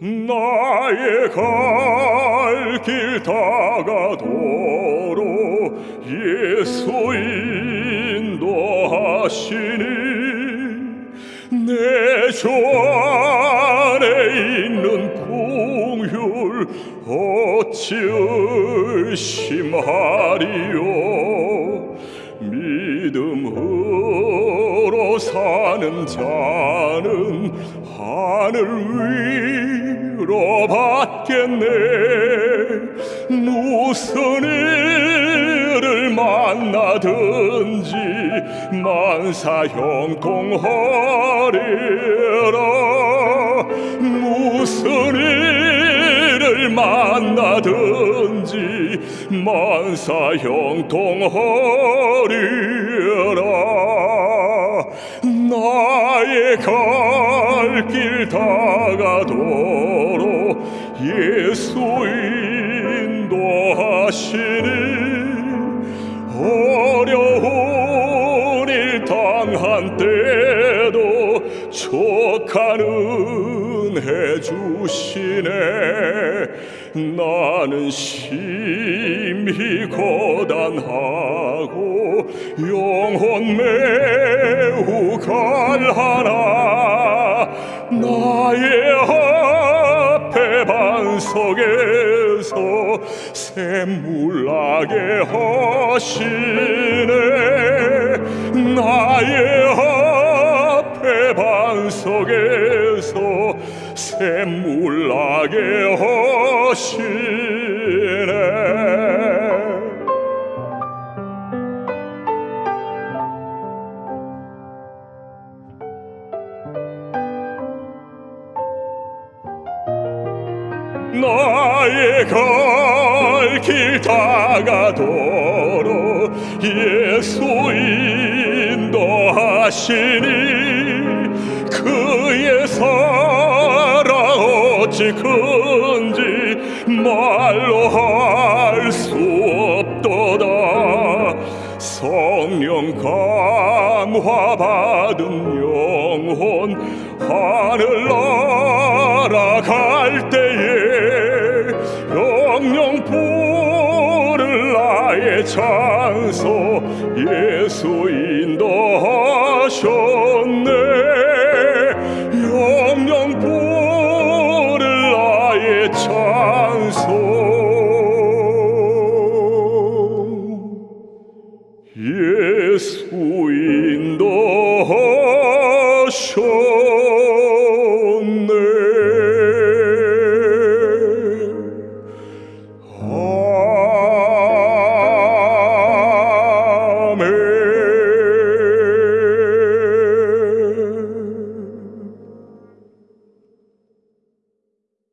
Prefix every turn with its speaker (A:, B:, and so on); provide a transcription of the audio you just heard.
A: 나의 갈 길 다가도록 예수 인도하시니 내주 안에 있는 공율 어찌 의심하리요? 믿음으로 사는 자는 하늘 위로 받겠네. 무슨 만나든지 만사 형통하리라 무슨 일을 만나든지 만사 형통하리라 나의 갈 길 다가도록 예수 인 족한 은혜 주시네. 나는 심히 고단하고 영혼 매우 갈하나. 나의 앞에 반석에서 샘물나게 하시네. 나의 앞 에 반석에서 샘물나게 하시네. 나의 갈길 다가도록 예수 인도하시니 사랑 어찌 큰지 말로 할 수 없도다. 성령 감화 받은 영혼 하늘 날아갈 때에 영영 부를 나의 찬소 예수 인도하셨 Sure.